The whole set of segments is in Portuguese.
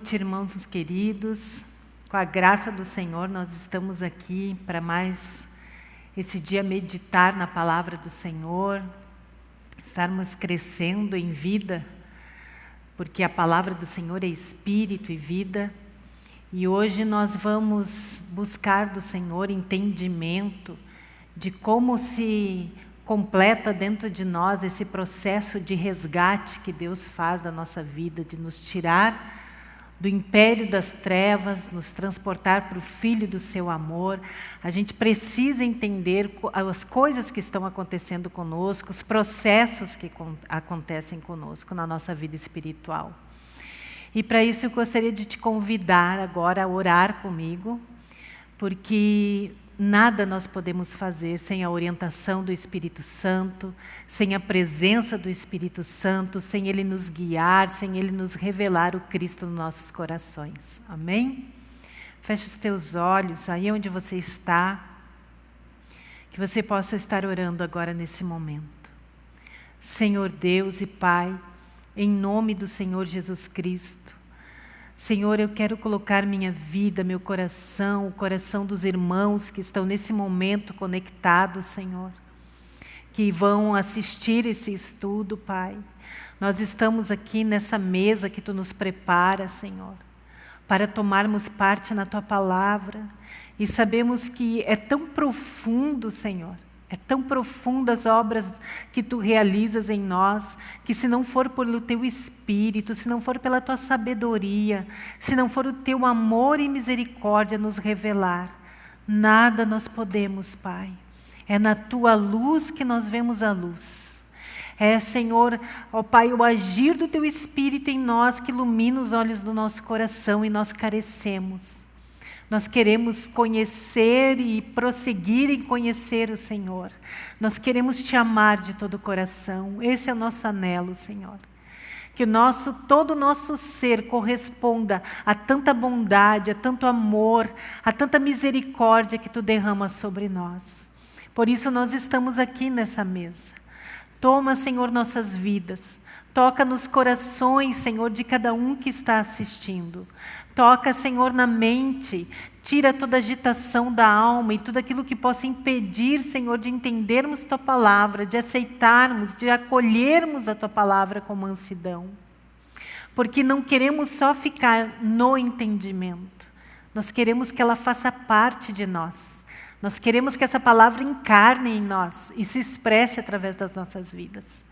Noite, irmãos queridos. Com a graça do Senhor, nós estamos aqui para mais esse dia meditar na palavra do Senhor, estarmos crescendo em vida, porque a palavra do Senhor é espírito e vida. E hoje nós vamos buscar do Senhor entendimento de como se completa dentro de nós esse processo de resgate que Deus faz da nossa vida, de nos tirar do império das trevas, nos transportar para o Filho do seu amor. A gente precisa entender as coisas que estão acontecendo conosco, os processos que acontecem conosco na nossa vida espiritual. E para isso eu gostaria de te convidar agora a orar comigo, porque Nada nós podemos fazer sem a orientação do Espírito Santo, sem a presença do Espírito Santo, sem Ele nos guiar, sem Ele nos revelar o Cristo nos nossos corações. Amém? Feche os teus olhos aí onde você está, que você possa estar orando agora nesse momento. Senhor Deus e Pai, em nome do Senhor Jesus Cristo, Senhor, eu quero colocar minha vida, meu coração, o coração dos irmãos que estão nesse momento conectados, Senhor, que vão assistir esse estudo, Pai. Nós estamos aqui nessa mesa que Tu nos prepara, Senhor, para tomarmos parte na Tua palavra e sabemos que é tão profundo, Senhor, é tão profunda as obras que Tu realizas em nós, que se não for pelo Teu Espírito, se não for pela Tua sabedoria, se não for o Teu amor e misericórdia nos revelar, nada nós podemos, Pai. É na Tua luz que nós vemos a luz. É, Senhor, ó Pai, o agir do Teu Espírito em nós que ilumina os olhos do nosso coração e nós carecemos. Nós queremos conhecer e prosseguir em conhecer o Senhor. Nós queremos te amar de todo o coração. Esse é o nosso anelo, Senhor. Que o nosso, todo o nosso ser corresponda a tanta bondade, a tanto amor, a tanta misericórdia que Tu derramas sobre nós. Por isso nós estamos aqui nessa mesa. Toma, Senhor, nossas vidas. Toca nos corações, Senhor, de cada um que está assistindo. Toca, Senhor, na mente. Tira toda agitação da alma e tudo aquilo que possa impedir, Senhor, de entendermos Tua palavra, de aceitarmos, de acolhermos a Tua palavra com mansidão. Porque não queremos só ficar no entendimento. Nós queremos que ela faça parte de nós. Nós queremos que essa palavra encarne em nós e se expresse através das nossas vidas.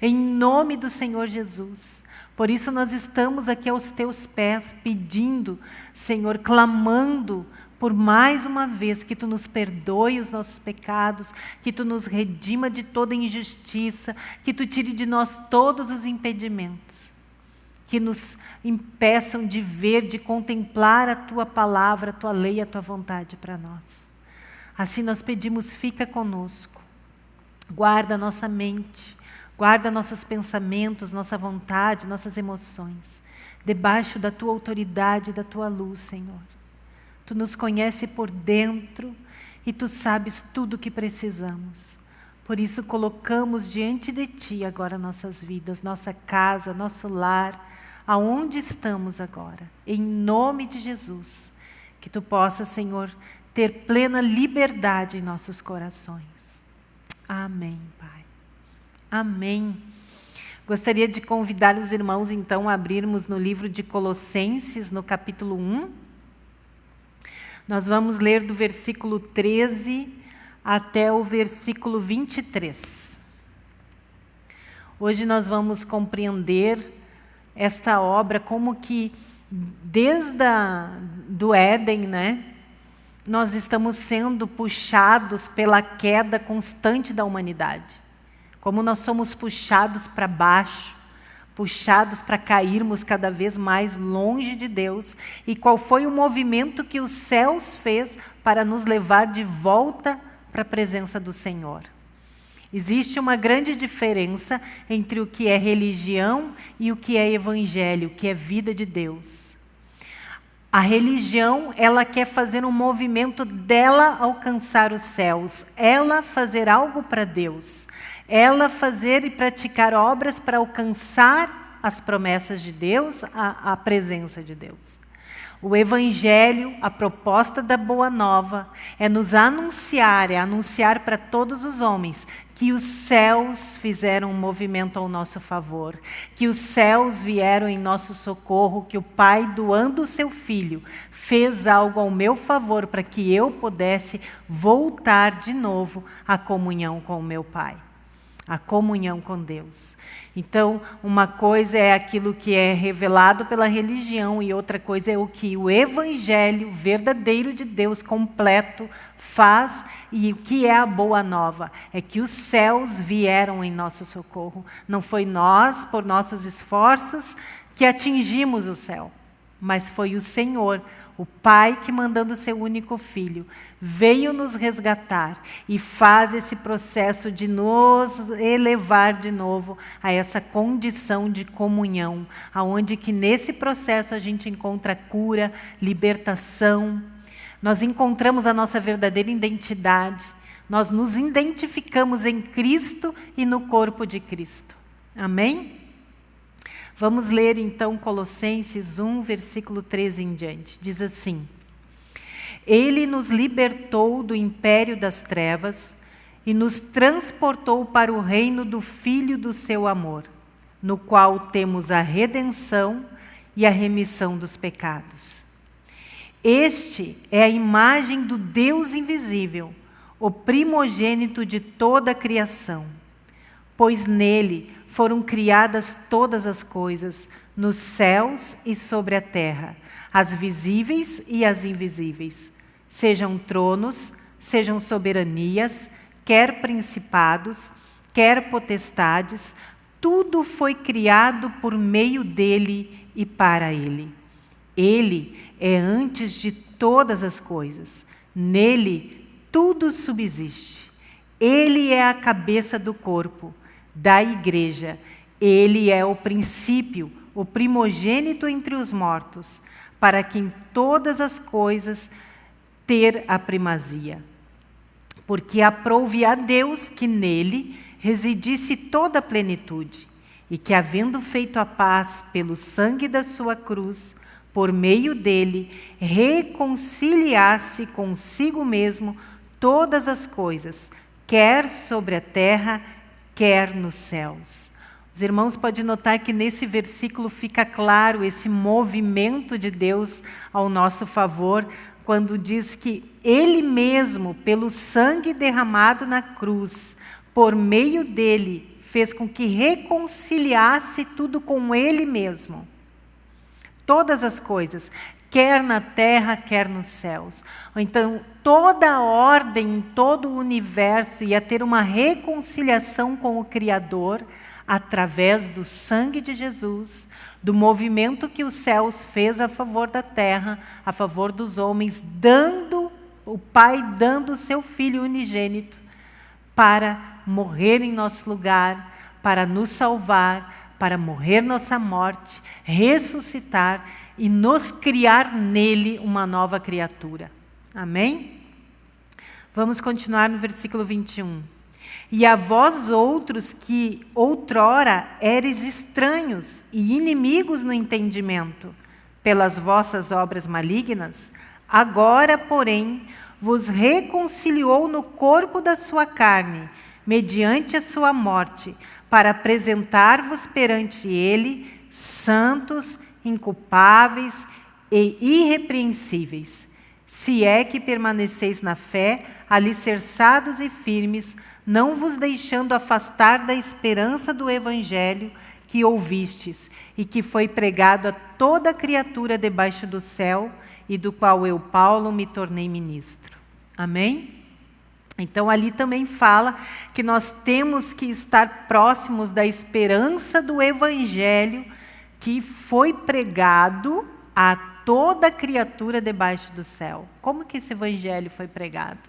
Em nome do Senhor Jesus. Por isso nós estamos aqui aos teus pés, pedindo, Senhor, clamando por mais uma vez que Tu nos perdoe os nossos pecados, que Tu nos redima de toda injustiça, que Tu tire de nós todos os impedimentos, que nos impeçam de ver, de contemplar a Tua palavra, a Tua lei, a Tua vontade para nós. Assim nós pedimos, fica conosco, guarda a nossa mente, Guarda nossos pensamentos, nossa vontade, nossas emoções, debaixo da Tua autoridade e da Tua luz, Senhor. Tu nos conhece por dentro e Tu sabes tudo o que precisamos. Por isso colocamos diante de Ti agora nossas vidas, nossa casa, nosso lar, aonde estamos agora. Em nome de Jesus, que Tu possa, Senhor, ter plena liberdade em nossos corações. Amém. Amém. Gostaria de convidar os irmãos, então, a abrirmos no livro de Colossenses, no capítulo 1. Nós vamos ler do versículo 13 até o versículo 23. Hoje nós vamos compreender esta obra como que, desde a, do Éden, né, nós estamos sendo puxados pela queda constante da humanidade como nós somos puxados para baixo, puxados para cairmos cada vez mais longe de Deus, e qual foi o movimento que os céus fez para nos levar de volta para a presença do Senhor. Existe uma grande diferença entre o que é religião e o que é evangelho, o que é vida de Deus. A religião, ela quer fazer um movimento dela alcançar os céus, ela fazer algo para Deus ela fazer e praticar obras para alcançar as promessas de Deus, a, a presença de Deus. O Evangelho, a proposta da Boa Nova, é nos anunciar, é anunciar para todos os homens que os céus fizeram um movimento ao nosso favor, que os céus vieram em nosso socorro, que o Pai, doando o seu Filho, fez algo ao meu favor para que eu pudesse voltar de novo à comunhão com o meu Pai, à comunhão com Deus. Então, uma coisa é aquilo que é revelado pela religião e outra coisa é o que o evangelho verdadeiro de Deus completo faz e o que é a boa nova é que os céus vieram em nosso socorro. Não foi nós, por nossos esforços, que atingimos o céu, mas foi o Senhor, o Pai que, mandando seu único filho, veio nos resgatar e faz esse processo de nos elevar de novo a essa condição de comunhão, aonde que nesse processo a gente encontra cura, libertação, nós encontramos a nossa verdadeira identidade, nós nos identificamos em Cristo e no corpo de Cristo. Amém? Vamos ler então Colossenses 1, versículo 13 em diante. Diz assim: Ele nos libertou do império das trevas e nos transportou para o reino do Filho do seu amor, no qual temos a redenção e a remissão dos pecados. Este é a imagem do Deus invisível, o primogênito de toda a criação, pois nele foram criadas todas as coisas, nos céus e sobre a terra, as visíveis e as invisíveis, sejam tronos, sejam soberanias, quer principados, quer potestades, tudo foi criado por meio dele e para ele. Ele é antes de todas as coisas, nele tudo subsiste. Ele é a cabeça do corpo da igreja. Ele é o princípio, o primogênito entre os mortos, para que em todas as coisas ter a primazia. Porque aprouve a Deus que nele residisse toda a plenitude, e que, havendo feito a paz pelo sangue da sua cruz, por meio dele, reconciliasse consigo mesmo todas as coisas, quer sobre a terra, quer nos céus. Os irmãos podem notar que nesse versículo fica claro esse movimento de Deus ao nosso favor, quando diz que Ele mesmo, pelo sangue derramado na cruz, por meio dele, fez com que reconciliasse tudo com Ele mesmo. Todas as coisas, quer na terra, quer nos céus. Então, toda a ordem em todo o universo ia ter uma reconciliação com o Criador através do sangue de Jesus, do movimento que os céus fez a favor da terra, a favor dos homens, dando o Pai dando o seu filho unigênito para morrer em nosso lugar, para nos salvar, para morrer nossa morte, ressuscitar e nos criar nele uma nova criatura. Amém? Vamos continuar no versículo 21. E a vós outros que outrora eres estranhos e inimigos no entendimento, pelas vossas obras malignas, agora, porém, vos reconciliou no corpo da sua carne, mediante a sua morte, para apresentar-vos perante ele santos inculpáveis e irrepreensíveis, se é que permaneceis na fé, alicerçados e firmes, não vos deixando afastar da esperança do Evangelho que ouvistes e que foi pregado a toda criatura debaixo do céu e do qual eu, Paulo, me tornei ministro. Amém? Então, ali também fala que nós temos que estar próximos da esperança do Evangelho que foi pregado a toda criatura debaixo do céu. Como que esse evangelho foi pregado?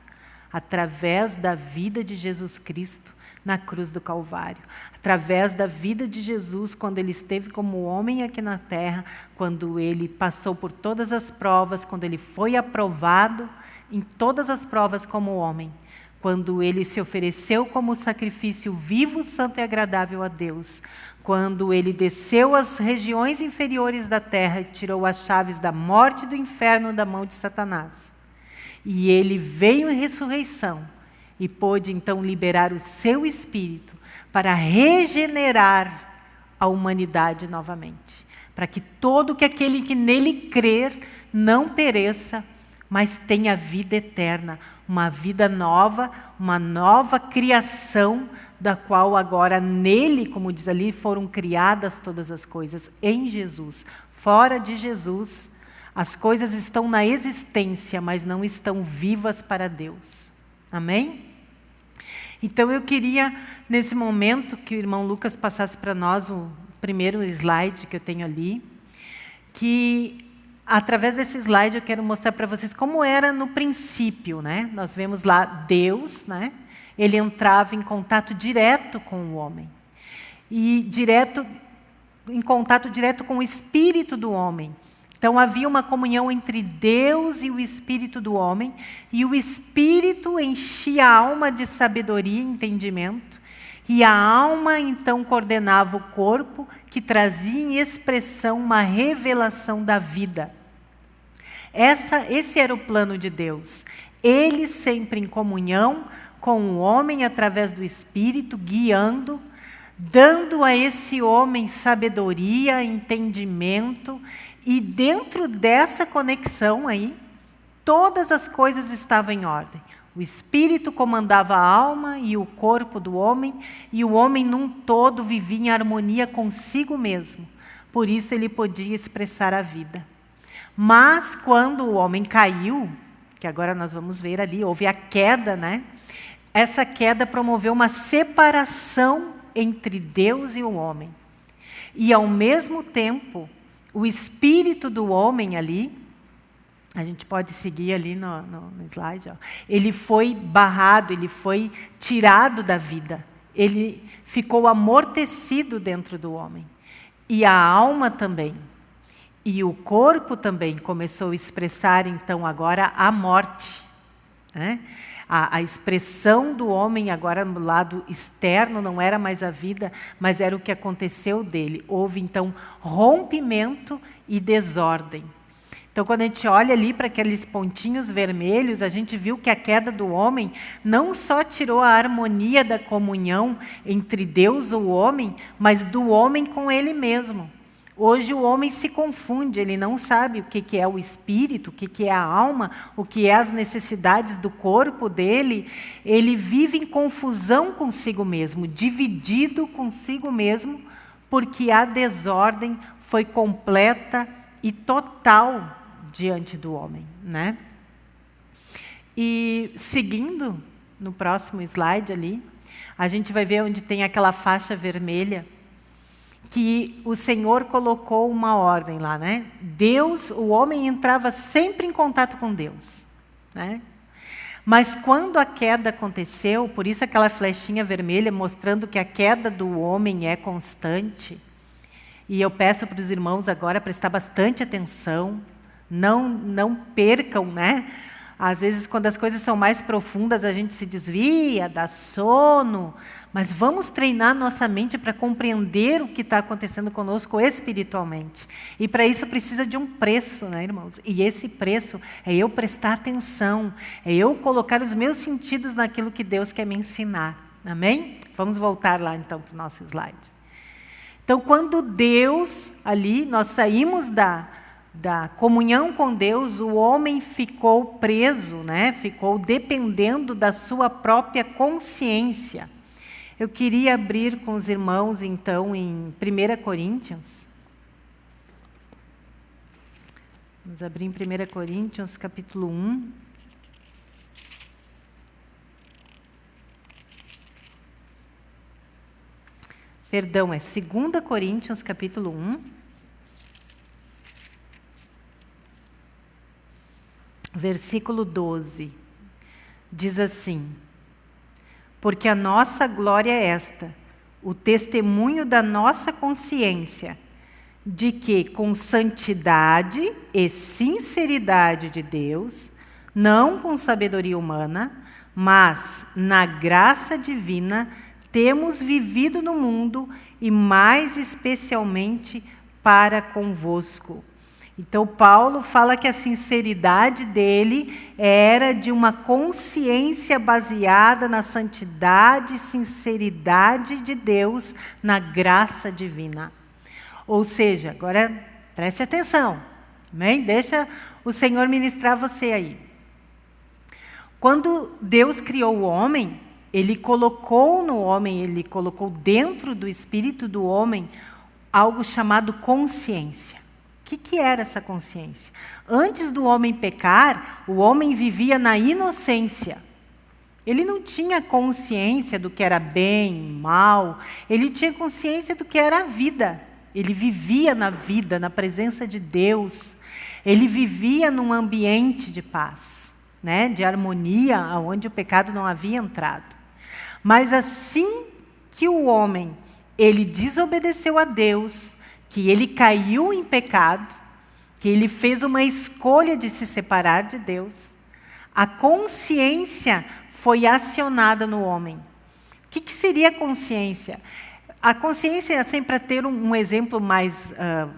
Através da vida de Jesus Cristo na cruz do Calvário. Através da vida de Jesus, quando ele esteve como homem aqui na terra, quando ele passou por todas as provas, quando ele foi aprovado em todas as provas como homem quando ele se ofereceu como sacrifício vivo, santo e agradável a Deus, quando ele desceu às regiões inferiores da terra e tirou as chaves da morte e do inferno da mão de Satanás. E ele veio em ressurreição e pôde então liberar o seu espírito para regenerar a humanidade novamente, para que todo que aquele que nele crer não pereça, mas tenha vida eterna, uma vida nova, uma nova criação, da qual agora nele, como diz ali, foram criadas todas as coisas, em Jesus. Fora de Jesus, as coisas estão na existência, mas não estão vivas para Deus. Amém? Então eu queria, nesse momento, que o irmão Lucas passasse para nós o primeiro slide que eu tenho ali, que através desse slide eu quero mostrar para vocês como era no princípio, né? Nós vemos lá Deus, né? Ele entrava em contato direto com o homem. E direto em contato direto com o espírito do homem. Então havia uma comunhão entre Deus e o espírito do homem, e o espírito enchia a alma de sabedoria e entendimento, e a alma então coordenava o corpo, que trazia em expressão uma revelação da vida. Essa, esse era o plano de Deus. Ele sempre em comunhão com o homem através do Espírito, guiando, dando a esse homem sabedoria, entendimento e dentro dessa conexão aí, todas as coisas estavam em ordem. O espírito comandava a alma e o corpo do homem, e o homem num todo vivia em harmonia consigo mesmo. Por isso ele podia expressar a vida. Mas quando o homem caiu, que agora nós vamos ver ali, houve a queda, né? Essa queda promoveu uma separação entre Deus e o homem. E ao mesmo tempo, o espírito do homem ali, a gente pode seguir ali no, no, no slide, ó, ele foi barrado, ele foi tirado da vida. Ele ficou amortecido dentro do homem. E a alma também. E o corpo também começou a expressar, então, agora a morte. Né? A, a, expressão do homem agora no lado externo não era mais a vida, mas era o que aconteceu dele. Houve, então, rompimento e desordem. Então, quando a gente olha ali para aqueles pontinhos vermelhos, a gente viu que a queda do homem não só tirou a harmonia da comunhão entre Deus e o homem, mas do homem com ele mesmo. Hoje o homem se confunde, ele não sabe o que é o espírito, o que é a alma, o que é as necessidades do corpo dele. Ele vive em confusão consigo mesmo, dividido consigo mesmo, porque a desordem foi completa e total diante do homem. Né? E seguindo no próximo slide ali, a gente vai ver onde tem aquela faixa vermelha que o Senhor colocou uma ordem lá, né? Deus, o homem entrava sempre em contato com Deus, né? Mas quando a queda aconteceu, por isso aquela flechinha vermelha mostrando que a queda do homem é constante. E eu peço para os irmãos agora prestar bastante atenção, não não percam, né? Às vezes, quando as coisas são mais profundas, a gente se desvia, dá sono, mas vamos treinar nossa mente para compreender o que está acontecendo conosco espiritualmente. E para isso precisa de um preço, né, irmãos? E esse preço é eu prestar atenção, é eu colocar os meus sentidos naquilo que Deus quer me ensinar. Amém? Vamos voltar lá então para o nosso slide. Então, quando Deus, ali, nós saímos da, da comunhão com Deus, o homem ficou preso, né? ficou dependendo da sua própria consciência. Eu queria abrir com os irmãos, então, em 1 Coríntios. Vamos abrir em 1 Coríntios, capítulo 1. Perdão, é 2 Coríntios, capítulo 1. Versículo 12. Diz assim: porque a nossa glória é esta, o testemunho da nossa consciência, de que com santidade e sinceridade de Deus, não com sabedoria humana, mas na graça divina, temos vivido no mundo e mais especialmente para convosco. Então, Paulo fala que a sinceridade dele era de uma consciência baseada na santidade e sinceridade de Deus, na graça divina. Ou seja, agora preste atenção, amém? Deixa o Senhor ministrar você aí. Quando Deus criou o homem, ele colocou no homem, ele colocou dentro do espírito do homem algo chamado consciência. Que, que era essa consciência? Antes do homem pecar, o homem vivia na inocência. Ele não tinha consciência do que era bem, mal, ele tinha consciência do que era a vida. Ele vivia na vida, na presença de Deus. Ele vivia num ambiente de paz, né? de harmonia, onde o pecado não havia entrado. Mas assim que o homem ele desobedeceu a Deus, que ele caiu em pecado, que ele fez uma escolha de se separar de Deus, a consciência foi acionada no homem. O que, que seria consciência? A consciência, assim, para ter um, um, exemplo mais uh,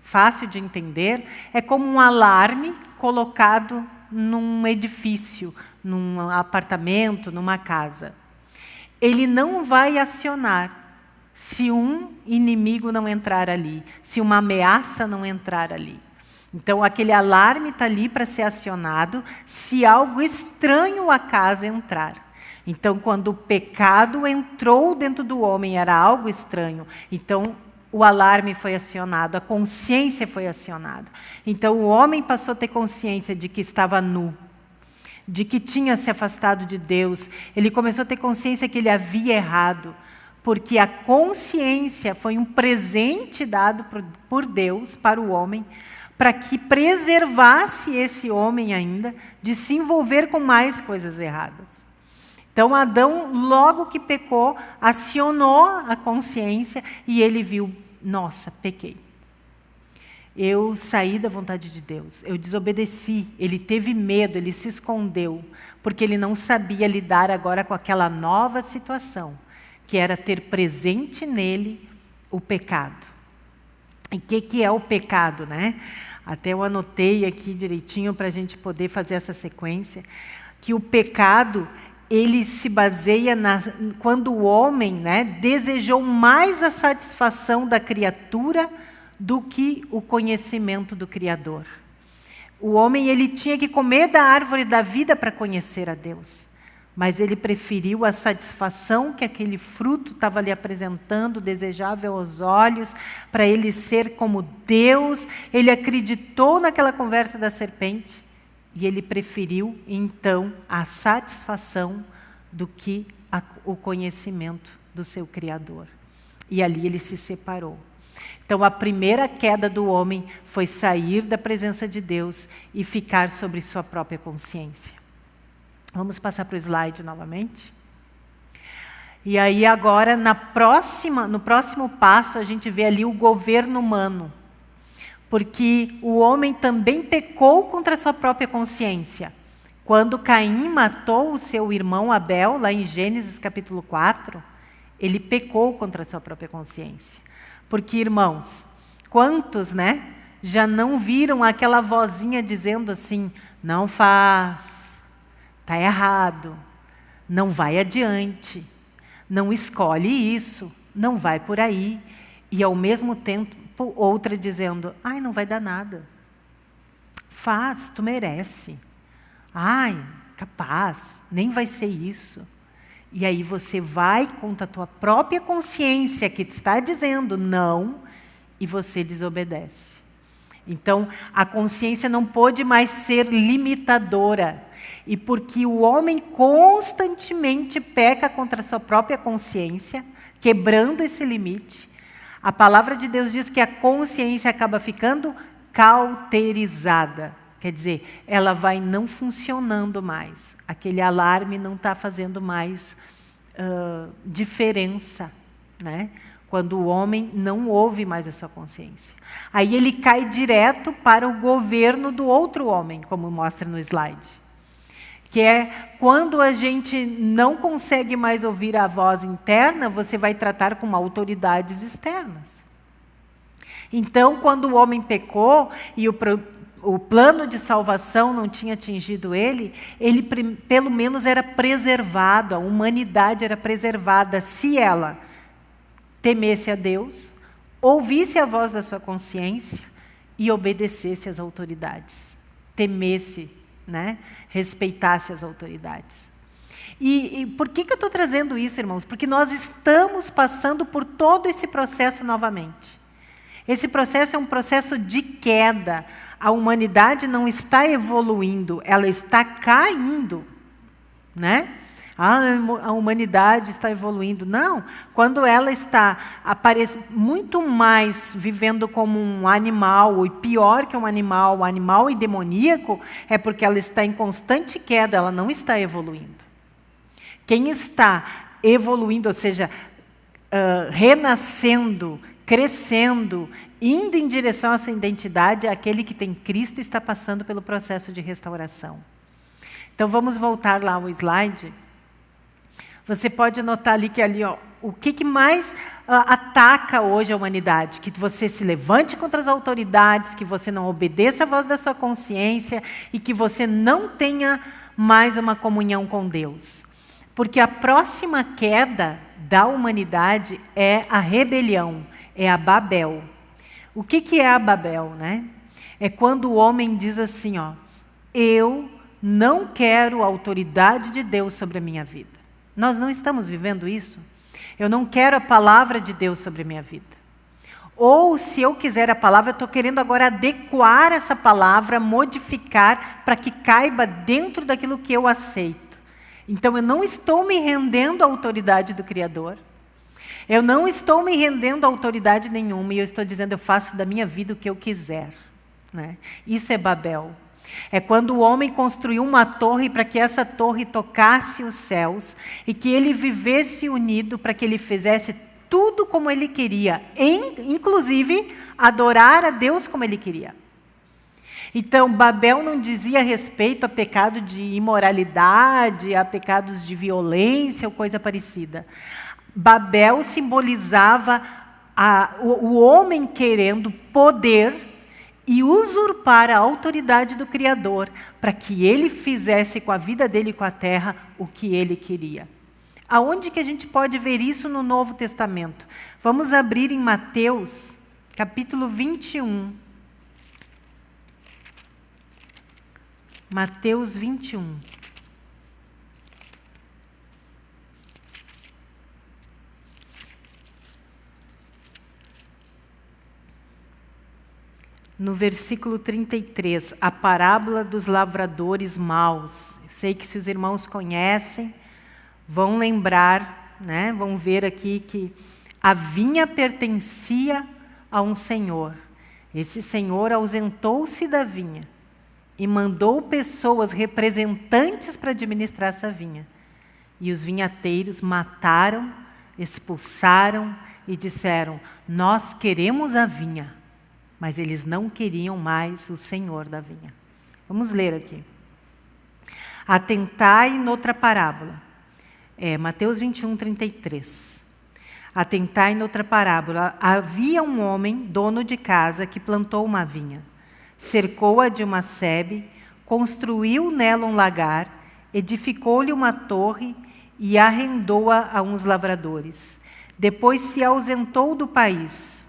fácil de entender, é como um alarme colocado num edifício, num apartamento, numa casa ele não vai acionar se um inimigo não entrar ali, se uma ameaça não entrar ali. Então, aquele alarme está ali para ser acionado se algo estranho à casa entrar. Então, quando o pecado entrou dentro do homem, era algo estranho. Então, o alarme foi acionado, a consciência foi acionada. Então, o homem passou a ter consciência de que estava nu, de que tinha se afastado de Deus, ele começou a ter consciência que ele havia errado, porque a consciência foi um presente dado por Deus para o homem, para que preservasse esse homem ainda de se envolver com mais coisas erradas. Então, Adão, logo que pecou, acionou a consciência e ele viu: nossa, pequei eu saí da vontade de Deus, eu desobedeci, ele teve medo, ele se escondeu, porque ele não sabia lidar agora com aquela nova situação, que era ter presente nele o pecado. E o que, que é o pecado, né? Até eu anotei aqui direitinho para a gente poder fazer essa sequência, que o pecado ele se baseia na, quando o homem né, desejou mais a satisfação da criatura do que o conhecimento do Criador. O homem ele tinha que comer da árvore da vida para conhecer a Deus, mas ele preferiu a satisfação que aquele fruto estava lhe apresentando, desejável aos olhos, para ele ser como Deus. Ele acreditou naquela conversa da serpente e ele preferiu então a satisfação do que a, o conhecimento do seu Criador. E ali ele se separou. Então, a primeira queda do homem foi sair da presença de Deus e ficar sobre sua própria consciência. Vamos passar para o slide novamente? E aí, agora, na próxima, no próximo passo, a gente vê ali o governo humano. Porque o homem também pecou contra a sua própria consciência. Quando Caim matou o seu irmão Abel, lá em Gênesis capítulo 4, ele pecou contra a sua própria consciência. Porque, irmãos, quantos, né, já não viram aquela vozinha dizendo assim: não faz, está errado, não vai adiante, não escolhe isso, não vai por aí. E ao mesmo tempo, outra dizendo: ai, não vai dar nada. Faz, tu merece. Ai, capaz, nem vai ser isso. E aí você vai contra a tua própria consciência que te está dizendo não e você desobedece. Então, a consciência não pode mais ser limitadora. E porque o homem constantemente peca contra a sua própria consciência, quebrando esse limite, a palavra de Deus diz que a consciência acaba ficando cauterizada. Quer dizer, ela vai não funcionando mais. Aquele alarme não está fazendo mais uh, diferença, né? Quando o homem não ouve mais a sua consciência. Aí ele cai direto para o governo do outro homem, como mostra no slide. que é quando a gente não consegue mais ouvir a voz interna, você vai tratar com autoridades externas. Então, quando o homem pecou e o, o plano de salvação não tinha atingido ele, ele pelo menos era preservado, a humanidade era preservada se ela temesse a Deus, ouvisse a voz da sua consciência e obedecesse às autoridades. Temesse, né? respeitasse as autoridades. E, e por que, que eu estou trazendo isso, irmãos? Porque nós estamos passando por todo esse processo novamente. Esse processo é um processo de queda. A humanidade não está evoluindo, ela está caindo. Né? Ah, a humanidade está evoluindo. Não, quando ela está muito mais vivendo como um animal, e pior que um animal, um animal e demoníaco, é porque ela está em constante queda, ela não está evoluindo. Quem está evoluindo, ou seja, uh, renascendo, crescendo, indo em direção à sua identidade, é aquele que tem Cristo está passando pelo processo de restauração. Então vamos voltar lá ao slide. Você pode notar ali que ali, ó, o que, que mais uh, ataca hoje a humanidade? Que você se levante contra as autoridades, que você não obedeça à voz da sua consciência e que você não tenha mais uma comunhão com Deus. Porque a próxima queda da humanidade é a rebelião é a Babel. O que, que é a Babel? Né? É quando o homem diz assim, ó, eu não quero a autoridade de Deus sobre a minha vida. Nós não estamos vivendo isso. Eu não quero a palavra de Deus sobre a minha vida. Ou, se eu quiser a palavra, eu estou querendo agora adequar essa palavra, modificar, para que caiba dentro daquilo que eu aceito. Então, eu não estou me rendendo à autoridade do Criador. Eu não estou me rendendo a autoridade nenhuma e eu estou dizendo eu faço da minha vida o que eu quiser. Né? Isso é Babel. É quando o homem construiu uma torre para que essa torre tocasse os céus e que ele vivesse unido para que ele fizesse tudo como ele queria, inclusive adorar a Deus como ele queria. Então, Babel não dizia respeito a pecado de imoralidade, a pecados de violência ou coisa parecida. Babel simbolizava a, o, o homem querendo poder e usurpar a autoridade do Criador para que ele fizesse com a vida dele e com a terra o que ele queria. Aonde que a gente pode ver isso no Novo Testamento? Vamos abrir em Mateus, capítulo 21. Mateus 21. No versículo 33, a parábola dos lavradores maus. Eu sei que se os irmãos conhecem, vão lembrar, né, vão ver aqui que a vinha pertencia a um senhor. Esse senhor ausentou-se da vinha e mandou pessoas representantes para administrar essa vinha. E os vinhateiros mataram, expulsaram e disseram: Nós queremos a vinha mas eles não queriam mais o Senhor da vinha. Vamos ler aqui. Atentai noutra parábola. É, Mateus 21, 33. Atentai noutra parábola. Havia um homem, dono de casa, que plantou uma vinha. Cercou-a de uma sebe, construiu nela um lagar, edificou-lhe uma torre e arrendou-a a uns lavradores. Depois se ausentou do país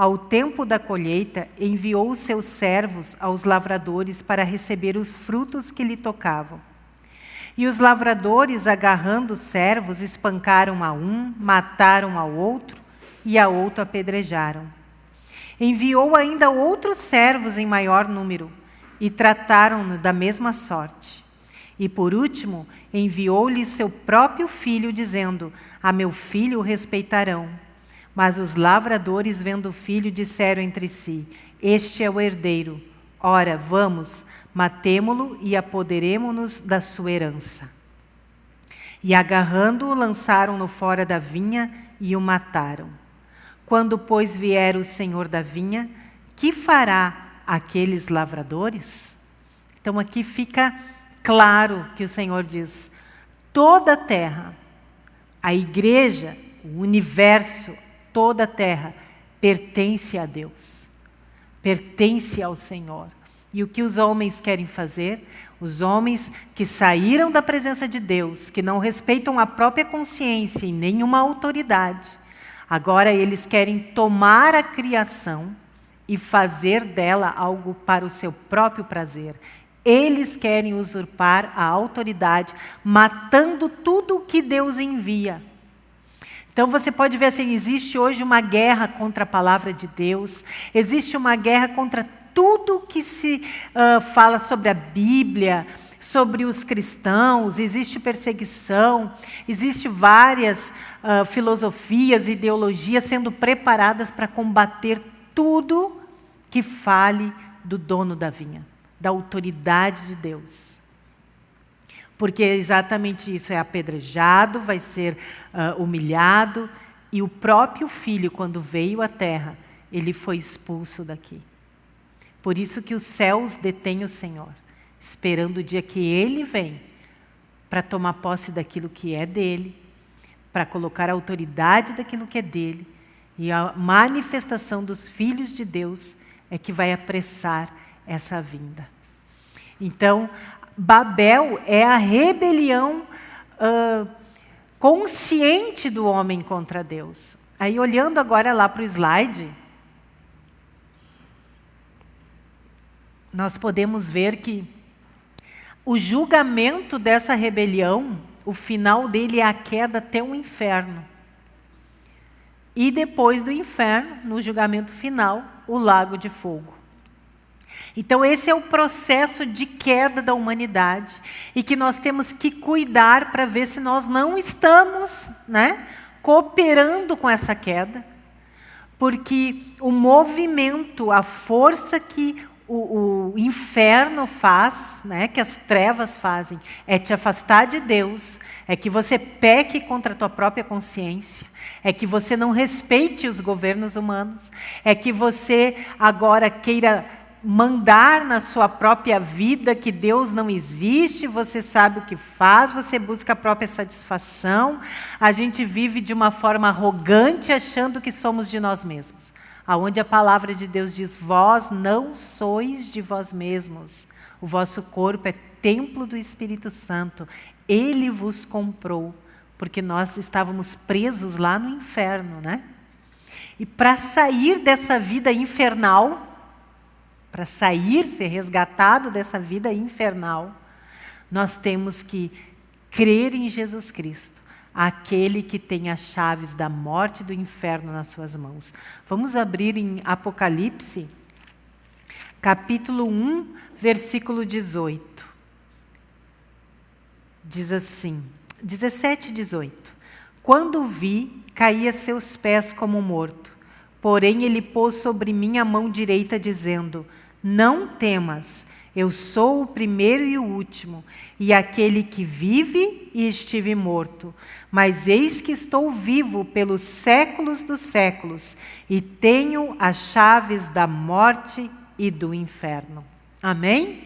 ao tempo da colheita, enviou os seus servos aos lavradores para receber os frutos que lhe tocavam. E os lavradores, agarrando os servos, espancaram a um, mataram ao outro e a outro apedrejaram. Enviou ainda outros servos em maior número e trataram-no da mesma sorte. E por último, enviou-lhe seu próprio filho, dizendo: A meu filho respeitarão. Mas os lavradores, vendo o filho, disseram entre si: Este é o herdeiro. Ora, vamos, matemo-lo e apoderemo-nos da sua herança. E agarrando-o, lançaram-no fora da vinha e o mataram. Quando, pois, vier o senhor da vinha, que fará aqueles lavradores? Então, aqui fica claro que o Senhor diz: toda a terra, a igreja, o universo, toda a terra pertence a Deus, pertence ao Senhor. E o que os homens querem fazer? Os homens que saíram da presença de Deus, que não respeitam a própria consciência e nenhuma autoridade, agora eles querem tomar a criação e fazer dela algo para o seu próprio prazer. Eles querem usurpar a autoridade, matando tudo o que Deus envia. Então você pode ver assim: existe hoje uma guerra contra a palavra de Deus, existe uma guerra contra tudo que se uh, fala sobre a Bíblia, sobre os cristãos, existe perseguição, existe várias uh, filosofias, ideologias sendo preparadas para combater tudo que fale do dono da vinha, da autoridade de Deus. Porque é exatamente isso, é apedrejado, vai ser uh, humilhado, e o próprio filho, quando veio à terra, ele foi expulso daqui. Por isso que os céus detêm o Senhor, esperando o dia que Ele vem para tomar posse daquilo que é dele, para colocar a autoridade daquilo que é dele, e a manifestação dos filhos de Deus é que vai apressar essa vinda. Então, Babel é a rebelião uh, consciente do homem contra Deus. Aí, olhando agora lá para o slide, nós podemos ver que o julgamento dessa rebelião, o final dele é a queda até o inferno. E depois do inferno, no julgamento final, o lago de fogo. Então, esse é o processo de queda da humanidade e que nós temos que cuidar para ver se nós não estamos né, cooperando com essa queda, porque o movimento, a força que o, o, inferno faz, né, que as trevas fazem, é te afastar de Deus, é que você peque contra a tua própria consciência, é que você não respeite os governos humanos, é que você agora queira mandar na sua própria vida que Deus não existe, você sabe o que faz, você busca a própria satisfação. A gente vive de uma forma arrogante achando que somos de nós mesmos aonde a palavra de Deus diz: Vós não sois de vós mesmos, o vosso corpo é templo do Espírito Santo, ele vos comprou, porque nós estávamos presos lá no inferno, né? E para sair dessa vida infernal, para sair, ser resgatado dessa vida infernal, nós temos que crer em Jesus Cristo aquele que tem as chaves da morte e do inferno nas suas mãos. Vamos abrir em Apocalipse, capítulo 1, versículo 18. Diz assim, 17 e 18. Quando vi, caí a seus pés como morto. Porém, ele pôs sobre mim a mão direita, dizendo: Não temas, eu sou o primeiro e o último, e aquele que vive e estive morto. Mas eis que estou vivo pelos séculos dos séculos, e tenho as chaves da morte e do inferno. Amém?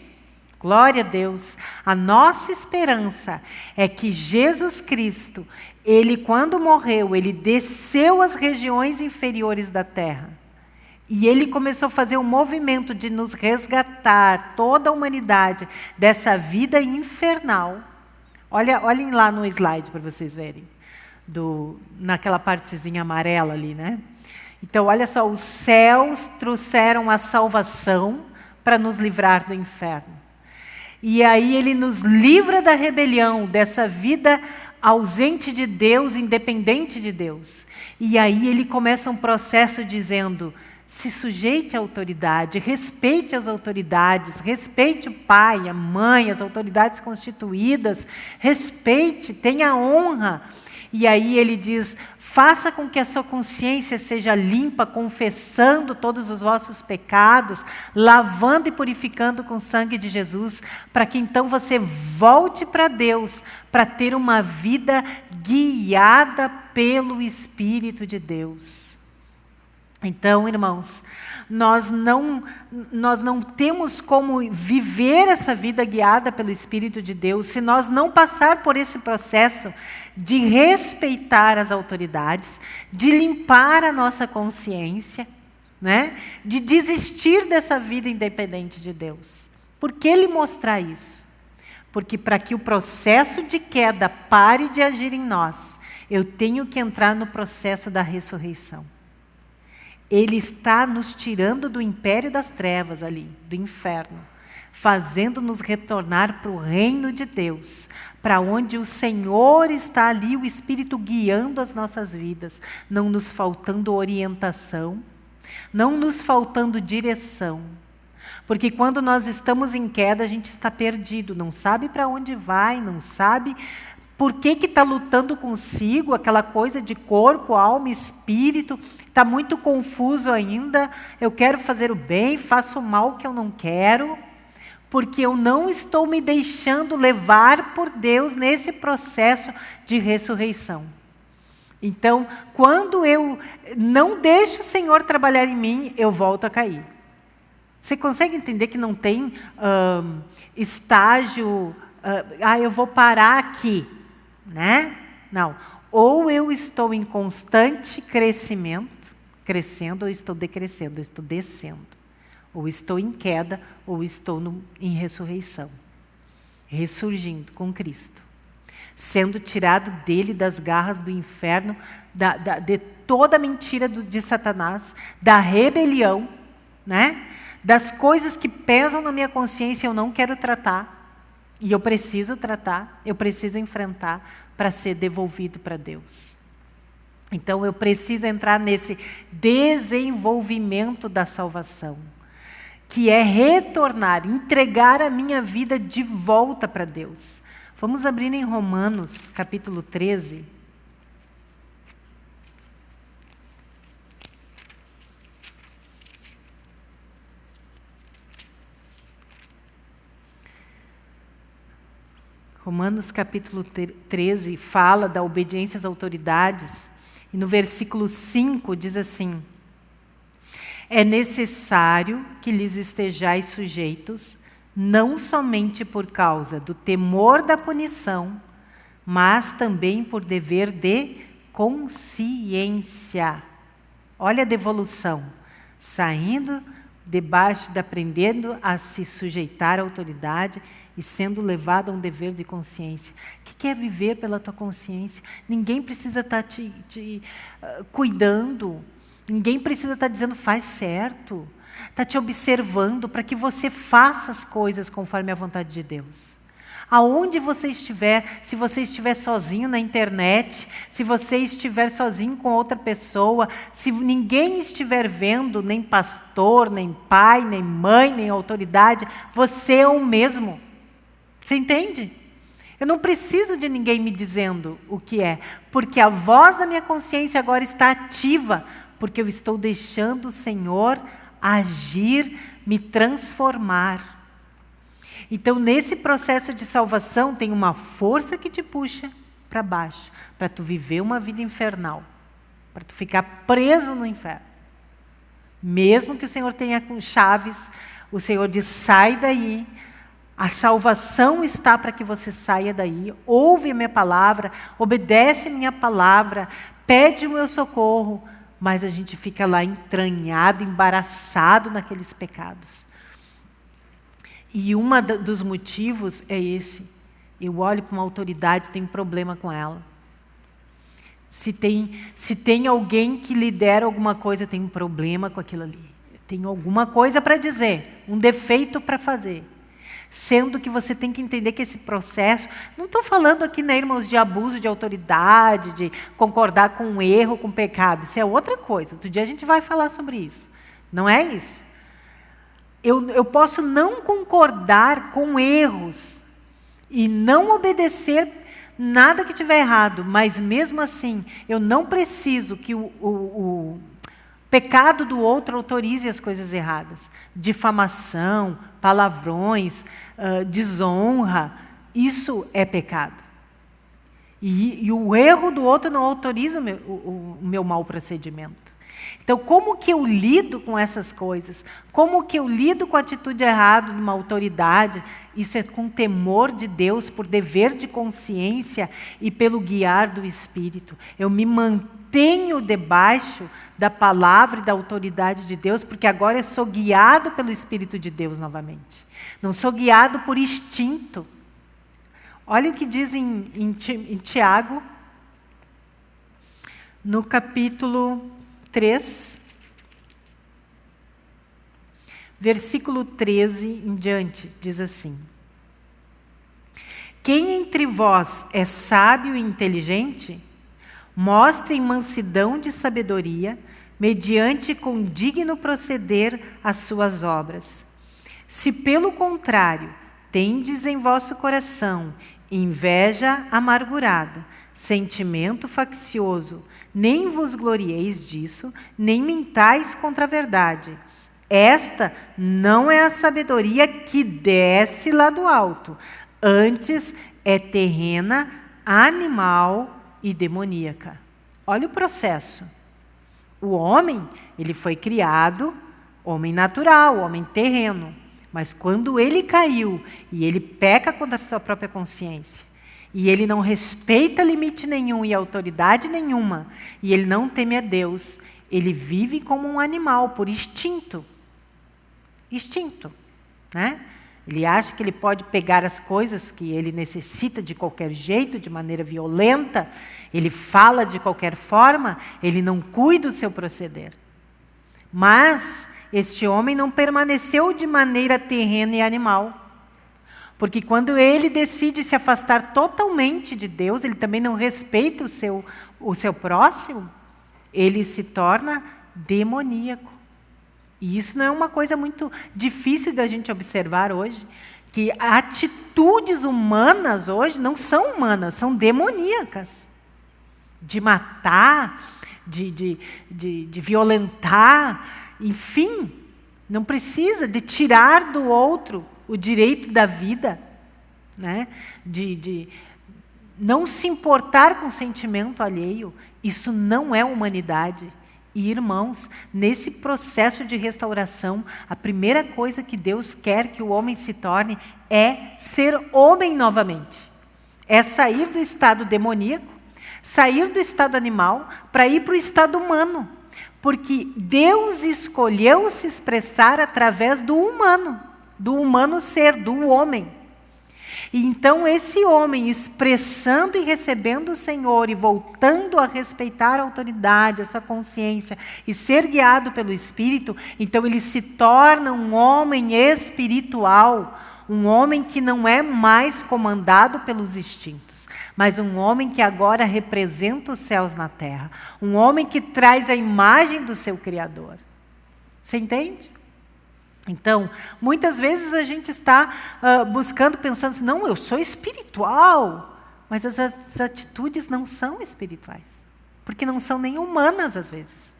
Glória a Deus. A nossa esperança é que Jesus Cristo, ele quando morreu, ele desceu às regiões inferiores da terra e ele começou a fazer um movimento de nos resgatar, toda a humanidade, dessa vida infernal. Olha, olhem lá no slide para vocês verem, do, naquela partezinha amarela ali, né? Então, olha só, os céus trouxeram a salvação para nos livrar do inferno. E aí ele nos livra da rebelião, dessa vida ausente de Deus, independente de Deus. E aí ele começa um processo dizendo: se sujeite à autoridade, respeite as autoridades, respeite o pai, a mãe, as autoridades constituídas, respeite, tenha honra. E aí ele diz: faça com que a sua consciência seja limpa, confessando todos os vossos pecados, lavando e purificando com o sangue de Jesus, para que então você volte para Deus, para ter uma vida guiada pelo Espírito de Deus. Então, irmãos, nós não, nós não temos como viver essa vida guiada pelo Espírito de Deus se nós não passar por esse processo de respeitar as autoridades, de limpar a nossa consciência, né? de desistir dessa vida independente de Deus. Por que ele mostrar isso? Porque para que o processo de queda pare de agir em nós, eu tenho que entrar no processo da ressurreição. Ele está nos tirando do império das trevas ali, do inferno, fazendo-nos retornar para o reino de Deus, para onde o Senhor está ali, o Espírito guiando as nossas vidas, não nos faltando orientação, não nos faltando direção. Porque quando nós estamos em queda, a gente está perdido, não sabe para onde vai, não sabe por que está lutando consigo, aquela coisa de corpo, alma, espírito, está muito confuso ainda. Eu quero fazer o bem, faço o mal que eu não quero, porque eu não estou me deixando levar por Deus nesse processo de ressurreição. Então, quando eu não deixo o Senhor trabalhar em mim, eu volto a cair. Você consegue entender que não tem uh, estágio, uh, ah, eu vou parar aqui né? Não. Ou eu estou em constante crescimento, crescendo, ou estou decrescendo, ou estou descendo. Ou estou em queda, ou estou no, em ressurreição. Ressurgindo com Cristo. Sendo tirado dele das garras do inferno, da, da, de toda a mentira do, de Satanás, da rebelião, né? das coisas que pesam na minha consciência eu não quero tratar e eu preciso tratar, eu preciso enfrentar para ser devolvido para Deus. Então eu preciso entrar nesse desenvolvimento da salvação, que é retornar, entregar a minha vida de volta para Deus. Vamos abrir em Romanos, capítulo 13. Romanos capítulo 13 fala da obediência às autoridades, e no versículo 5 diz assim: É necessário que lhes estejais sujeitos, não somente por causa do temor da punição, mas também por dever de consciência. Olha a devolução, saindo debaixo de aprendendo a se sujeitar à autoridade e sendo levado a um dever de consciência. O que é viver pela tua consciência? Ninguém precisa estar tá te, te uh, cuidando, ninguém precisa estar tá dizendo faz certo, está te observando para que você faça as coisas conforme a vontade de Deus. Aonde você estiver, se você estiver sozinho na internet, se você estiver sozinho com outra pessoa, se ninguém estiver vendo, nem pastor, nem pai, nem mãe, nem autoridade, você é o mesmo. Você entende? Eu não preciso de ninguém me dizendo o que é, porque a voz da minha consciência agora está ativa, porque eu estou deixando o Senhor agir, me transformar. Então, nesse processo de salvação, tem uma força que te puxa para baixo, para tu viver uma vida infernal, para tu ficar preso no inferno. Mesmo que o Senhor tenha com chaves, o Senhor diz: sai daí, a salvação está para que você saia daí, ouve a minha palavra, obedece a minha palavra, pede o meu socorro, mas a gente fica lá entranhado, embaraçado naqueles pecados. E um dos motivos é esse. Eu olho para uma autoridade, tenho problema com ela. Se tem, se tem alguém que lidera alguma coisa, tem um problema com aquilo ali. Tenho alguma coisa para dizer, um defeito para fazer. Sendo que você tem que entender que esse processo, não estou falando aqui, né, irmãos, de abuso de autoridade, de concordar com um erro, com um pecado. Isso é outra coisa. Outro dia a gente vai falar sobre isso. Não é isso. Eu, eu posso não concordar com erros e não obedecer nada que tiver errado, mas mesmo assim, eu não preciso que o, o, o pecado do outro autorize as coisas erradas. Difamação, palavrões, uh, desonra, isso é pecado. E, e, o erro do outro não autoriza o meu, o, o meu mau procedimento. Então, como que eu lido com essas coisas? Como que eu lido com a atitude errada de uma autoridade? Isso é com temor de Deus, por dever de consciência e pelo guiar do Espírito. Eu me mantenho debaixo da palavra e da autoridade de Deus, porque agora eu sou guiado pelo Espírito de Deus novamente. Não sou guiado por instinto. Olha o que diz em, em, em Tiago, no capítulo 3, versículo 13 em diante, diz assim: Quem entre vós é sábio e inteligente, mostre mansidão de sabedoria, mediante com digno proceder as suas obras. Se pelo contrário tendes em vosso coração inveja amargurada, sentimento faccioso, nem vos glorieis disso, nem mintais contra a verdade. Esta não é a sabedoria que desce lá do alto, antes é terrena, animal e demoníaca. Olha o processo. O homem, ele foi criado homem natural, homem terreno. Mas quando ele caiu e ele peca contra a sua própria consciência, e ele não respeita limite nenhum e autoridade nenhuma, e ele não teme a Deus, ele vive como um animal, por instinto. Instinto. Né? Ele acha que ele pode pegar as coisas que ele necessita de qualquer jeito, de maneira violenta, ele fala de qualquer forma, ele não cuida do seu proceder. Mas este homem não permaneceu de maneira terrena e animal. Porque quando ele decide se afastar totalmente de Deus, ele também não respeita o seu, o seu próximo, ele se torna demoníaco. E isso não é uma coisa muito difícil da gente observar hoje, que atitudes humanas hoje não são humanas, são demoníacas. De matar, de, de, de, de violentar, enfim, não precisa de tirar do outro o direito da vida, né? de, de não se importar com o sentimento alheio. Isso não é humanidade. E, irmãos, nesse processo de restauração, a primeira coisa que Deus quer que o homem se torne é ser homem novamente. É sair do estado demoníaco, sair do estado animal, para ir para o estado humano. Porque Deus escolheu se expressar através do humano do humano ser, do homem. E então esse homem expressando e recebendo o Senhor e voltando a respeitar a autoridade, a sua consciência e ser guiado pelo Espírito, então ele se torna um homem espiritual, um homem que não é mais comandado pelos instintos, mas um homem que agora representa os céus na terra, um homem que traz a imagem do seu Criador. Você entende? Então, muitas vezes a gente está uh, buscando, pensando assim, não, eu sou espiritual, mas as, as atitudes não são espirituais, porque não são nem humanas às vezes.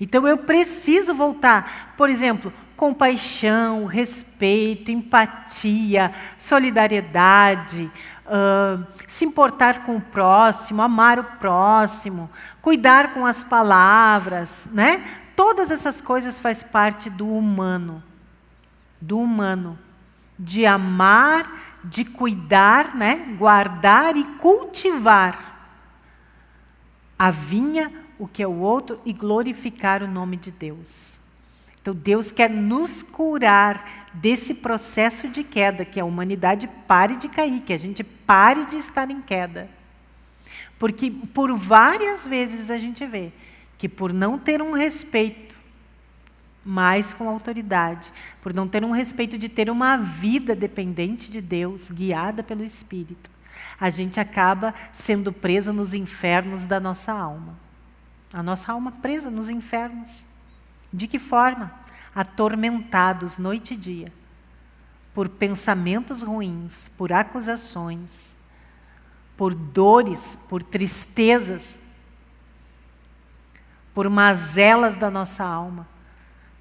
Então eu preciso voltar, por exemplo, compaixão, respeito, empatia, solidariedade, uh, se importar com o próximo, amar o próximo, cuidar com as palavras, né? Todas essas coisas faz parte do humano, do humano, de amar, de cuidar, né? guardar e cultivar a vinha, o que é o outro, e glorificar o nome de Deus. Então Deus quer nos curar desse processo de queda, que a humanidade pare de cair, que a gente pare de estar em queda. Porque por várias vezes a gente vê que por não ter um respeito mais com autoridade, por não ter um respeito de ter uma vida dependente de Deus, guiada pelo Espírito, a gente acaba sendo presa nos infernos da nossa alma. A nossa alma presa nos infernos. De que forma? Atormentados noite e dia por pensamentos ruins, por acusações, por dores, por tristezas, por mazelas da nossa alma,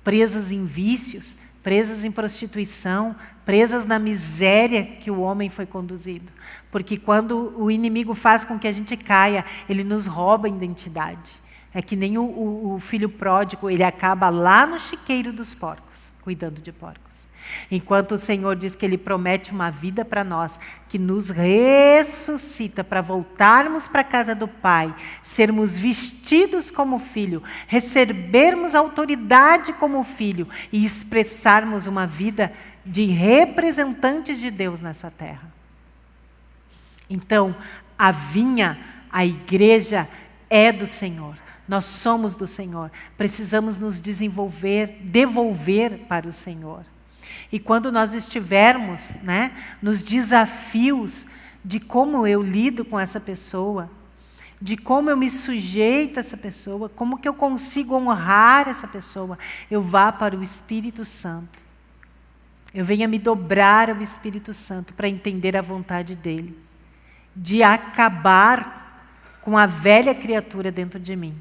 presas em vícios, presas em prostituição, presas na miséria que o homem foi conduzido. Porque quando o inimigo faz com que a gente caia, ele nos rouba a identidade. É que nem o, o, o filho pródigo, ele acaba lá no chiqueiro dos porcos, cuidando de porcos. Enquanto o Senhor diz que Ele promete uma vida para nós, que nos ressuscita para voltarmos para a casa do Pai, sermos vestidos como filho, recebermos autoridade como filho e expressarmos uma vida de representantes de Deus nessa terra. Então, a vinha, a igreja é do Senhor. Nós somos do Senhor. Precisamos nos desenvolver, devolver para o Senhor. E quando nós estivermos né, nos desafios de como eu lido com essa pessoa, de como eu me sujeito a essa pessoa, como que eu consigo honrar essa pessoa, eu vá para o Espírito Santo. Eu venha me dobrar ao Espírito Santo para entender a vontade dele, de acabar com a velha criatura dentro de mim,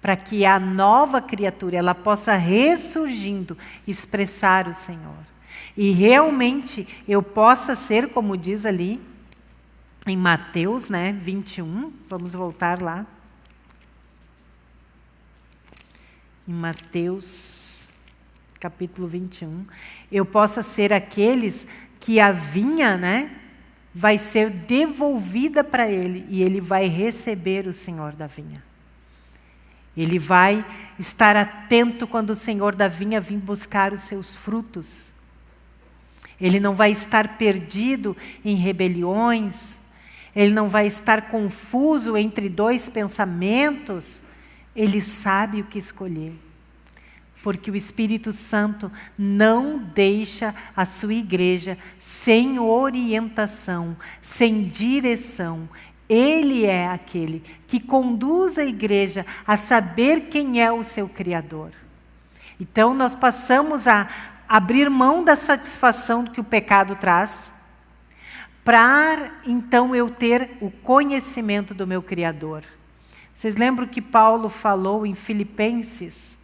para que a nova criatura ela possa ressurgindo expressar o Senhor. E realmente eu possa ser, como diz ali em Mateus né, 21, vamos voltar lá. Em Mateus capítulo 21, eu possa ser aqueles que a vinha, né, vai ser devolvida para ele e ele vai receber o Senhor da vinha. Ele vai estar atento quando o Senhor da vinha vir buscar os seus frutos. Ele não vai estar perdido em rebeliões, ele não vai estar confuso entre dois pensamentos, ele sabe o que escolher. Porque o Espírito Santo não deixa a sua igreja sem orientação, sem direção. Ele é aquele que conduz a igreja a saber quem é o seu Criador. Então, nós passamos a abrir mão da satisfação que o pecado traz, para então eu ter o conhecimento do meu Criador. Vocês lembram que Paulo falou em Filipenses,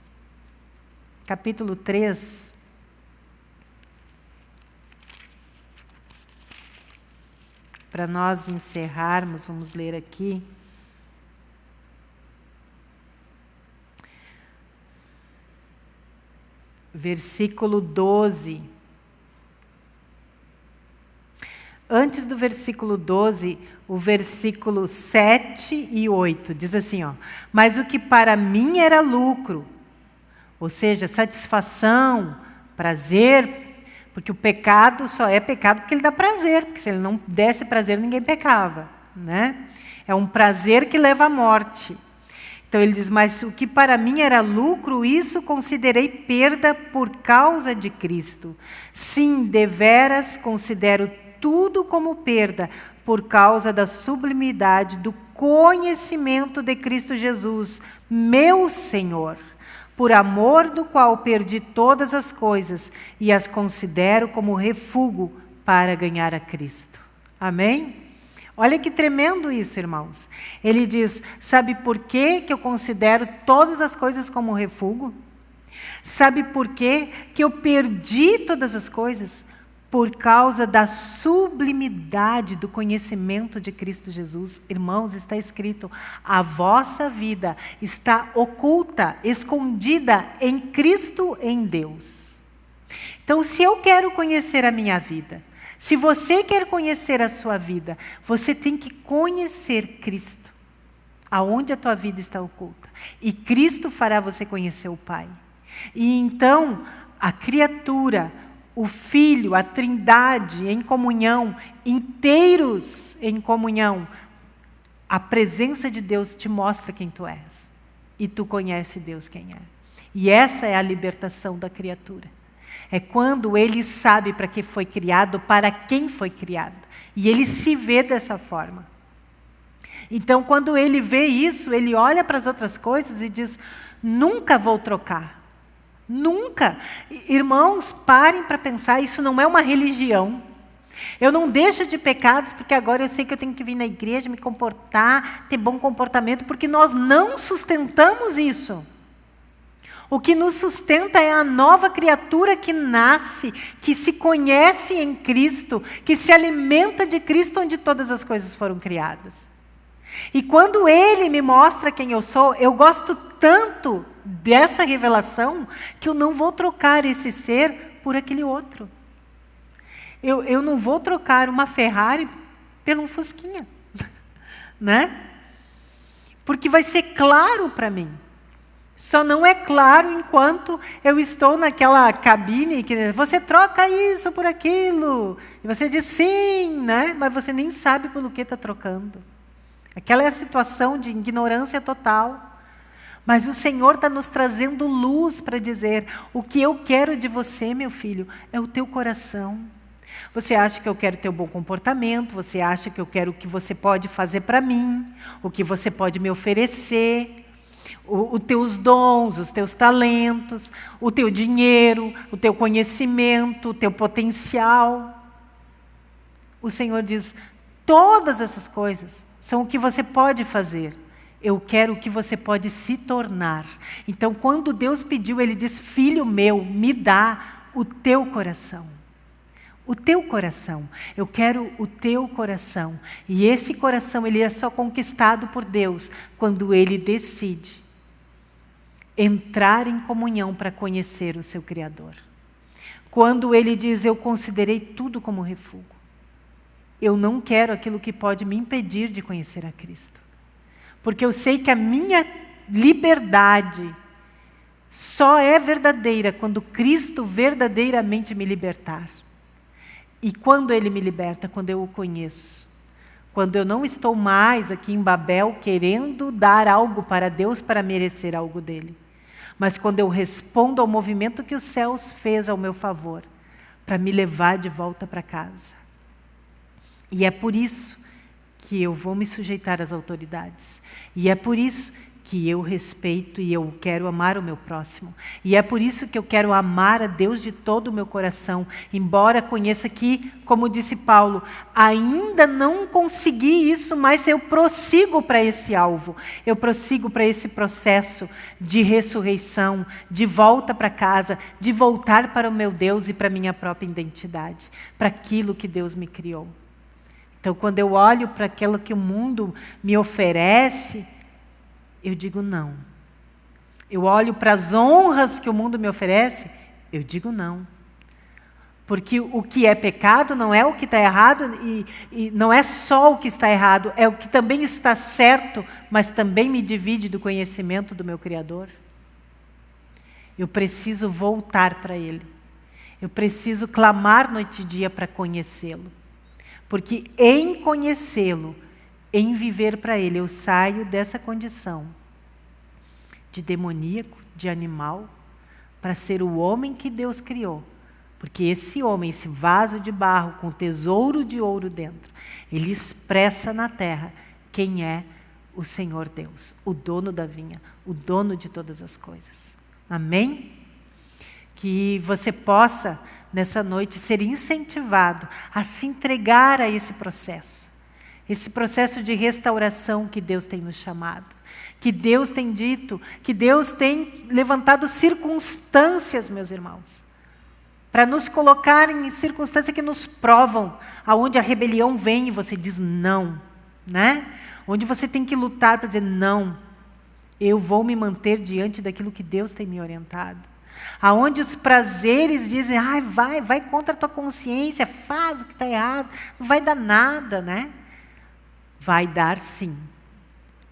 capítulo 3? Para nós encerrarmos, vamos ler aqui. Versículo 12. Antes do versículo 12, o versículo 7 e 8 diz assim: ó, Mas o que para mim era lucro, ou seja, satisfação, prazer, porque o pecado só é pecado porque ele dá prazer, porque se ele não desse prazer, ninguém pecava. Né? É um prazer que leva à morte. Então ele diz: Mas o que para mim era lucro, isso considerei perda por causa de Cristo. Sim, deveras considero tudo como perda por causa da sublimidade do conhecimento de Cristo Jesus, meu Senhor, por amor do qual perdi todas as coisas e as considero como refúgio para ganhar a Cristo. Amém? Olha que tremendo isso, irmãos. Ele diz: Sabe por que, que eu considero todas as coisas como refúgio? Sabe por que, que eu perdi todas as coisas? Por causa da sublimidade do conhecimento de Cristo Jesus. Irmãos, está escrito: a vossa vida está oculta, escondida em Cristo, em Deus. Então, se eu quero conhecer a minha vida, se você quer conhecer a sua vida, você tem que conhecer Cristo. Aonde a tua vida está oculta. E Cristo fará você conhecer o Pai. E então, a criatura, o Filho, a Trindade em comunhão, inteiros em comunhão, a presença de Deus te mostra quem tu és. E tu conhece Deus quem é. E essa é a libertação da criatura. É quando ele sabe para que foi criado, para quem foi criado. E ele se vê dessa forma. Então, quando ele vê isso, ele olha para as outras coisas e diz: nunca vou trocar. Nunca. Irmãos, parem para pensar, isso não é uma religião. Eu não deixo de pecados porque agora eu sei que eu tenho que vir na igreja, me comportar, ter bom comportamento, porque nós não sustentamos isso. O que nos sustenta é a nova criatura que nasce, que se conhece em Cristo, que se alimenta de Cristo, onde todas as coisas foram criadas. E quando Ele me mostra quem eu sou, eu gosto tanto dessa revelação que eu não vou trocar esse ser por aquele outro. Eu, eu não vou trocar uma Ferrari pelo um Fusquinha. né? Porque vai ser claro para mim. Só não é claro enquanto eu estou naquela cabine que você troca isso por aquilo. E você diz sim, né? mas você nem sabe pelo que está trocando. Aquela é a situação de ignorância total. Mas o Senhor está nos trazendo luz para dizer: o que eu quero de você, meu filho, é o teu coração. Você acha que eu quero ter um bom comportamento, você acha que eu quero o que você pode fazer para mim, o que você pode me oferecer os teus dons, os teus talentos, o teu dinheiro, o teu conhecimento, o teu potencial. O Senhor diz: todas essas coisas são o que você pode fazer. Eu quero o que você pode se tornar. Então, quando Deus pediu, Ele diz: Filho meu, me dá o teu coração. O teu coração. Eu quero o teu coração. E esse coração, ele é só conquistado por Deus quando Ele decide entrar em comunhão para conhecer o seu Criador. Quando ele diz, eu considerei tudo como refúgio. Eu não quero aquilo que pode me impedir de conhecer a Cristo. Porque eu sei que a minha liberdade só é verdadeira quando Cristo verdadeiramente me libertar. E quando Ele me liberta? Quando eu o conheço. Quando eu não estou mais aqui em Babel querendo dar algo para Deus para merecer algo dele mas quando eu respondo ao movimento que os céus fez ao meu favor, para me levar de volta para casa. E é por isso que eu vou me sujeitar às autoridades. E é por isso que eu respeito e eu quero amar o meu próximo. E é por isso que eu quero amar a Deus de todo o meu coração, embora conheça que, como disse Paulo, ainda não consegui isso, mas eu prossigo para esse alvo. Eu prossigo para esse processo de ressurreição, de volta para casa, de voltar para o meu Deus e para a minha própria identidade, para aquilo que Deus me criou. Então, quando eu olho para aquilo que o mundo me oferece, eu digo não. Eu olho para as honras que o mundo me oferece, eu digo não. Porque o que é pecado não é o que está errado, e, e, não é só o que está errado, é o que também está certo, mas também me divide do conhecimento do meu Criador. Eu preciso voltar para Ele. Eu preciso clamar noite e dia para conhecê-lo. Porque em conhecê-lo, em viver para Ele. Eu saio dessa condição de demoníaco, de animal, para ser o homem que Deus criou. Porque esse homem, esse vaso de barro com tesouro de ouro dentro, ele expressa na terra quem é o Senhor Deus, o dono da vinha, o dono de todas as coisas. Amém? Que você possa, nessa noite, ser incentivado a se entregar a esse processo esse processo de restauração que Deus tem nos chamado. Que Deus tem dito, que Deus tem levantado circunstâncias, meus irmãos, para nos colocar em circunstâncias que nos provam, aonde a rebelião vem e você diz não, né? Onde você tem que lutar para dizer não, eu vou me manter diante daquilo que Deus tem me orientado. Aonde os prazeres dizem, ai, vai, vai contra a tua consciência, faz o que está errado, não vai dar nada, né? Vai dar sim.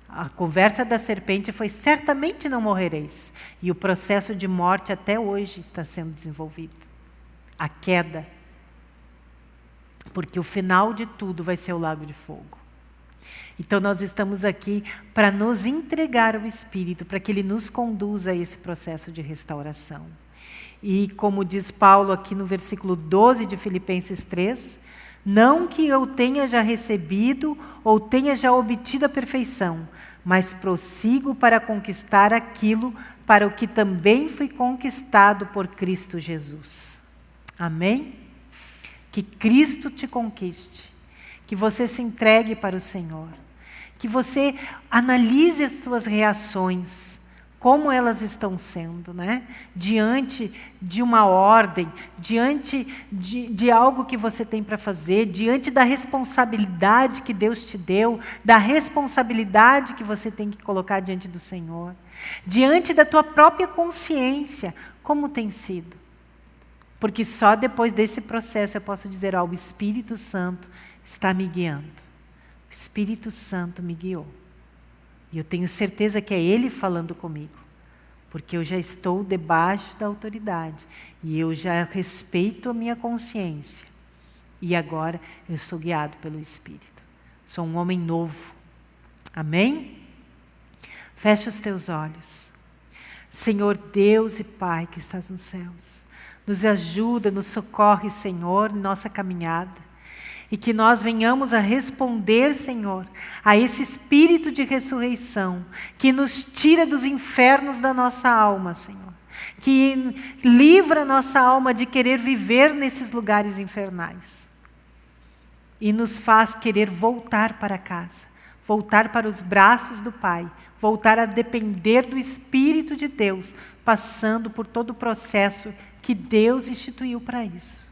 A conversa da serpente foi: certamente não morrereis. E o processo de morte até hoje está sendo desenvolvido. A queda. Porque o final de tudo vai ser o lago de fogo. Então nós estamos aqui para nos entregar ao Espírito, para que Ele nos conduza a esse processo de restauração. E como diz Paulo aqui no versículo 12 de Filipenses 3, não que eu tenha já recebido ou tenha já obtido a perfeição, mas prossigo para conquistar aquilo para o que também fui conquistado por Cristo Jesus. Amém? Que Cristo te conquiste, que você se entregue para o Senhor, que você analise as suas reações, como elas estão sendo, né? diante de uma ordem, diante de, de algo que você tem para fazer, diante da responsabilidade que Deus te deu, da responsabilidade que você tem que colocar diante do Senhor, diante da tua própria consciência, como tem sido. Porque só depois desse processo eu posso dizer, ó, o Espírito Santo está me guiando. O Espírito Santo me guiou. E eu tenho certeza que é Ele falando comigo. Porque eu já estou debaixo da autoridade. E eu já respeito a minha consciência. E agora eu sou guiado pelo Espírito. Sou um homem novo. Amém? Feche os teus olhos. Senhor Deus e Pai que estás nos céus. Nos ajuda, nos socorre, Senhor, nossa caminhada. E que nós venhamos a responder, Senhor, a esse espírito de ressurreição que nos tira dos infernos da nossa alma, Senhor. Que livra nossa alma de querer viver nesses lugares infernais. E nos faz querer voltar para casa, voltar para os braços do Pai, voltar a depender do Espírito de Deus, passando por todo o processo que Deus instituiu para isso.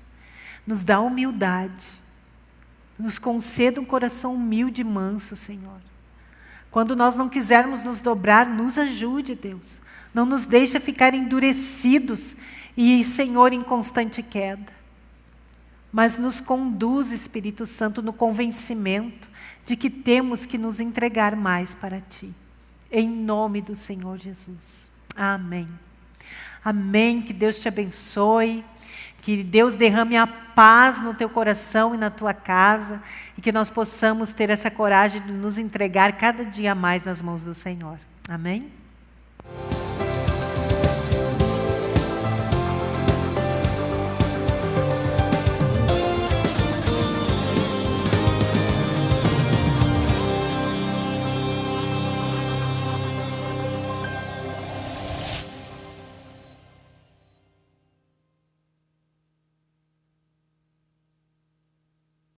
Nos dá humildade. Nos conceda um coração humilde e manso, Senhor. Quando nós não quisermos nos dobrar, nos ajude, Deus. Não nos deixe ficar endurecidos e, Senhor, em constante queda. Mas nos conduz, Espírito Santo, no convencimento de que temos que nos entregar mais para Ti. Em nome do Senhor Jesus. Amém. Amém. Que Deus te abençoe. Que Deus derrame a paz no teu coração e na tua casa. E que nós possamos ter essa coragem de nos entregar cada dia mais nas mãos do Senhor. Amém?